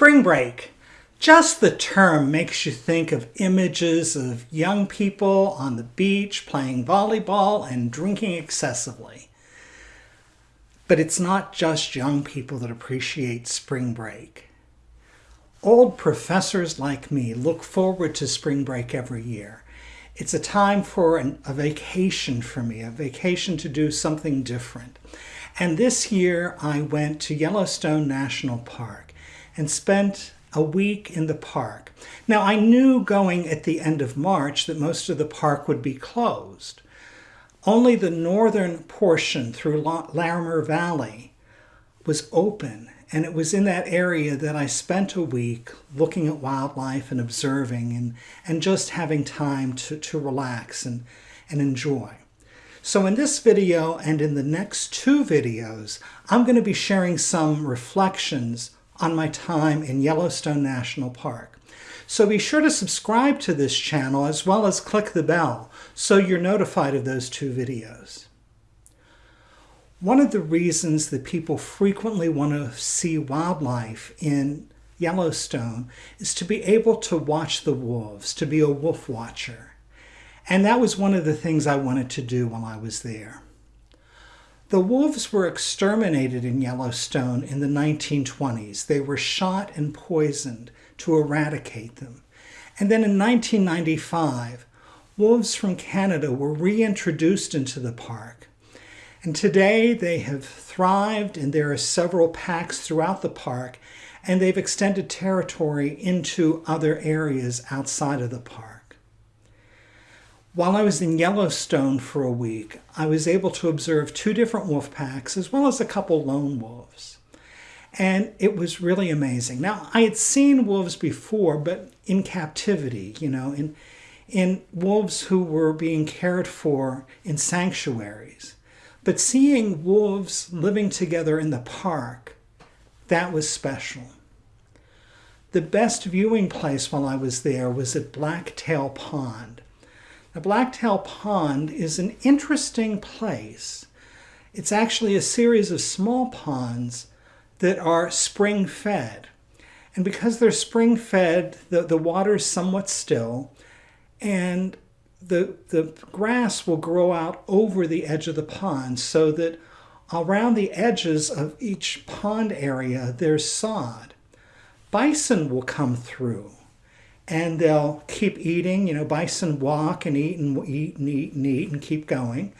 Spring break. Just the term makes you think of images of young people on the beach playing volleyball and drinking excessively. But it's not just young people that appreciate spring break. Old professors like me look forward to spring break every year. It's a time for an, a vacation for me, a vacation to do something different. And this year I went to Yellowstone National Park and spent a week in the park. Now, I knew going at the end of March that most of the park would be closed. Only the northern portion through Lamar Valley was open, and it was in that area that I spent a week looking at wildlife and observing and, and just having time to, to relax and, and enjoy. So in this video and in the next two videos, I'm going to be sharing some reflections on my time in Yellowstone National Park. So be sure to subscribe to this channel as well as click the bell so you're notified of those two videos. One of the reasons that people frequently want to see wildlife in Yellowstone is to be able to watch the wolves, to be a wolf watcher. And that was one of the things I wanted to do while I was there. The wolves were exterminated in Yellowstone in the 1920s. They were shot and poisoned to eradicate them. And then in 1995, wolves from Canada were reintroduced into the park. And today they have thrived and there are several packs throughout the park and they've extended territory into other areas outside of the park. While I was in Yellowstone for a week, I was able to observe two different wolf packs as well as a couple lone wolves. And it was really amazing. Now, I had seen wolves before, but in captivity, you know, in, in wolves who were being cared for in sanctuaries. But seeing wolves living together in the park, that was special. The best viewing place while I was there was at Blacktail Pond. Now, Blacktail Pond is an interesting place. It's actually a series of small ponds that are spring fed. And because they're spring fed, the, the water is somewhat still and the, the grass will grow out over the edge of the pond so that around the edges of each pond area there's sod. Bison will come through and they'll keep eating. You know, bison walk and eat and eat and eat and eat and keep going.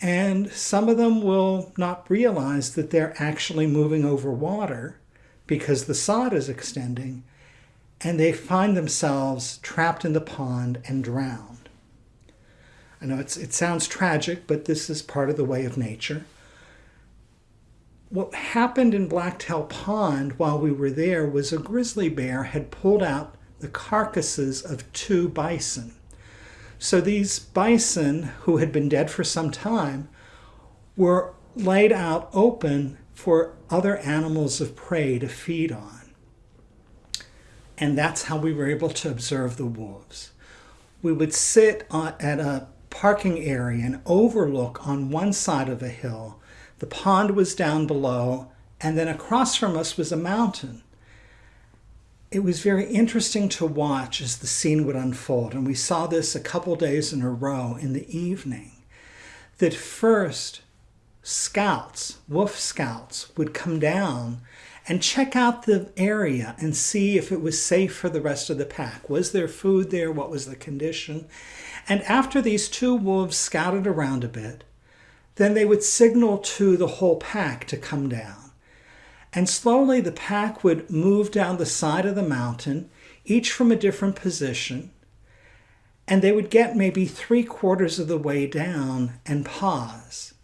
And some of them will not realize that they're actually moving over water because the sod is extending and they find themselves trapped in the pond and drowned. I know it sounds tragic, but this is part of the way of nature. What happened in Blacktail Pond while we were there was a grizzly bear had pulled out the carcasses of two bison. So these bison, who had been dead for some time, were laid out open for other animals of prey to feed on. And that's how we were able to observe the wolves. We would sit at a parking area and overlook on one side of a hill. The pond was down below, and then across from us was a mountain it was very interesting to watch as the scene would unfold. And we saw this a couple days in a row in the evening. That first, scouts, wolf scouts, would come down and check out the area and see if it was safe for the rest of the pack. Was there food there? What was the condition? And after these two wolves scouted around a bit, then they would signal to the whole pack to come down. And slowly the pack would move down the side of the mountain, each from a different position. And they would get maybe three quarters of the way down and pause.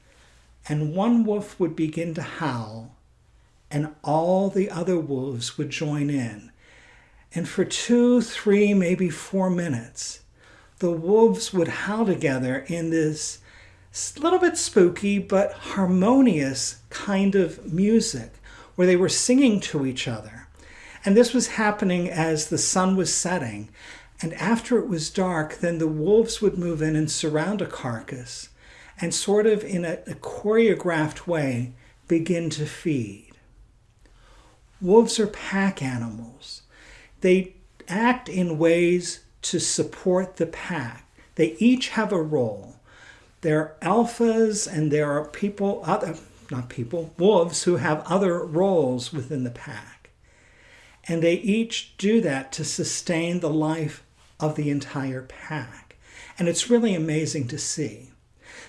And one wolf would begin to howl, and all the other wolves would join in. And for two, three, maybe four minutes, the wolves would howl together in this little bit spooky but harmonious kind of music where they were singing to each other. And this was happening as the sun was setting. And after it was dark, then the wolves would move in and surround a carcass and sort of in a, a choreographed way begin to feed. Wolves are pack animals. They act in ways to support the pack. They each have a role. There are alphas and there are people, other, not people, wolves who have other roles within the pack. And they each do that to sustain the life of the entire pack. And it's really amazing to see.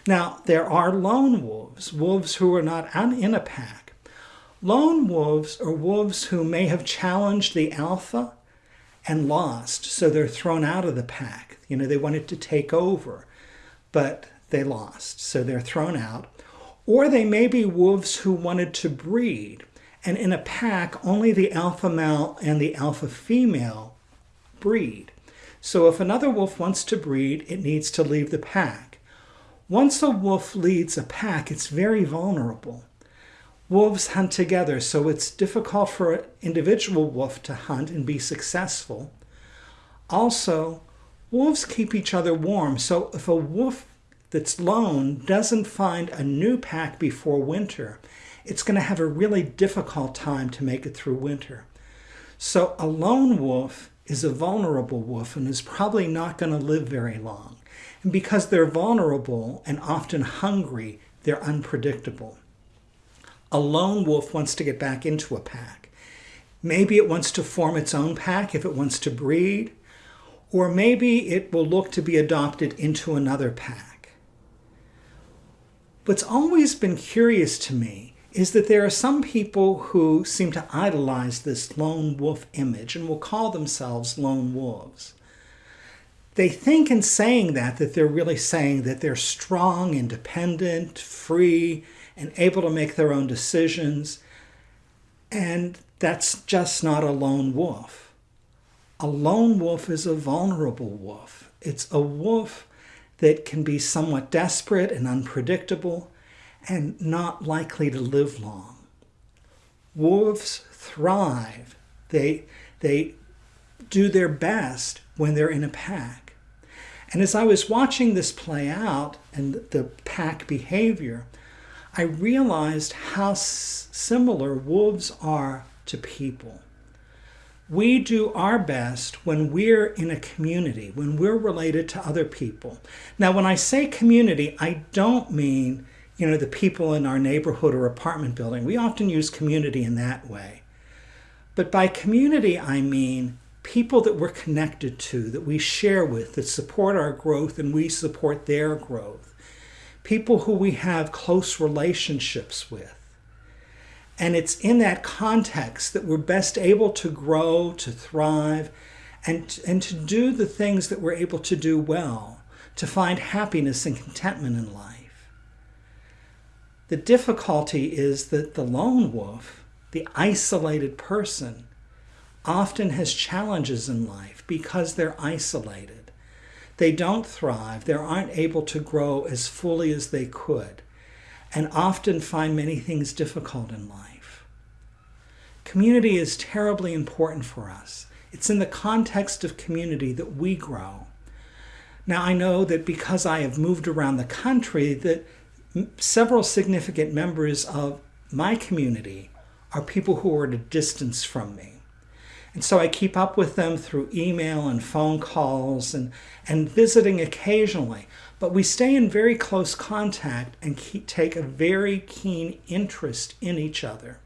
Now, there are lone wolves, wolves who are not in a pack. Lone wolves are wolves who may have challenged the alpha and lost, so they're thrown out of the pack. You know, they wanted to take over, but they lost, so they're thrown out. Or they may be wolves who wanted to breed, and in a pack, only the alpha male and the alpha female breed. So if another wolf wants to breed, it needs to leave the pack. Once a wolf leads a pack, it's very vulnerable. Wolves hunt together, so it's difficult for an individual wolf to hunt and be successful. Also, wolves keep each other warm, so if a wolf that's lone doesn't find a new pack before winter, it's going to have a really difficult time to make it through winter. So a lone wolf is a vulnerable wolf and is probably not going to live very long. And because they're vulnerable and often hungry, they're unpredictable. A lone wolf wants to get back into a pack. Maybe it wants to form its own pack if it wants to breed, or maybe it will look to be adopted into another pack. What's always been curious to me is that there are some people who seem to idolize this lone wolf image and will call themselves lone wolves. They think in saying that that they're really saying that they're strong, independent, free, and able to make their own decisions. And that's just not a lone wolf. A lone wolf is a vulnerable wolf. It's a wolf that can be somewhat desperate and unpredictable and not likely to live long. Wolves thrive. They, they do their best when they're in a pack. And as I was watching this play out and the pack behavior, I realized how similar wolves are to people. We do our best when we're in a community, when we're related to other people. Now, when I say community, I don't mean, you know, the people in our neighborhood or apartment building. We often use community in that way. But by community, I mean people that we're connected to, that we share with, that support our growth and we support their growth people who we have close relationships with. And it's in that context that we're best able to grow, to thrive, and, and to do the things that we're able to do well, to find happiness and contentment in life. The difficulty is that the lone wolf, the isolated person, often has challenges in life because they're isolated they don't thrive, they aren't able to grow as fully as they could, and often find many things difficult in life. Community is terribly important for us. It's in the context of community that we grow. Now, I know that because I have moved around the country, that several significant members of my community are people who are at a distance from me. And so I keep up with them through email and phone calls and, and visiting occasionally. But we stay in very close contact and keep, take a very keen interest in each other.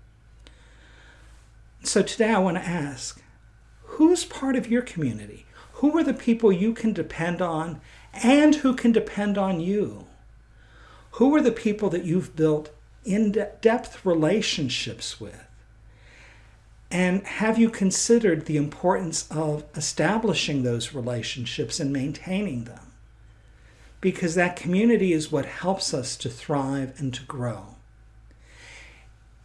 So today I want to ask, who's part of your community? Who are the people you can depend on and who can depend on you? Who are the people that you've built in-depth relationships with? And have you considered the importance of establishing those relationships and maintaining them? Because that community is what helps us to thrive and to grow.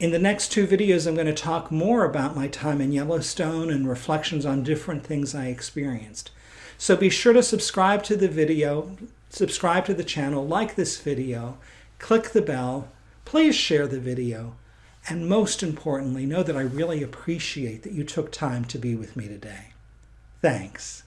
In the next two videos, I'm going to talk more about my time in Yellowstone and reflections on different things I experienced. So be sure to subscribe to the video, subscribe to the channel, like this video, click the bell, please share the video, and most importantly, know that I really appreciate that you took time to be with me today. Thanks.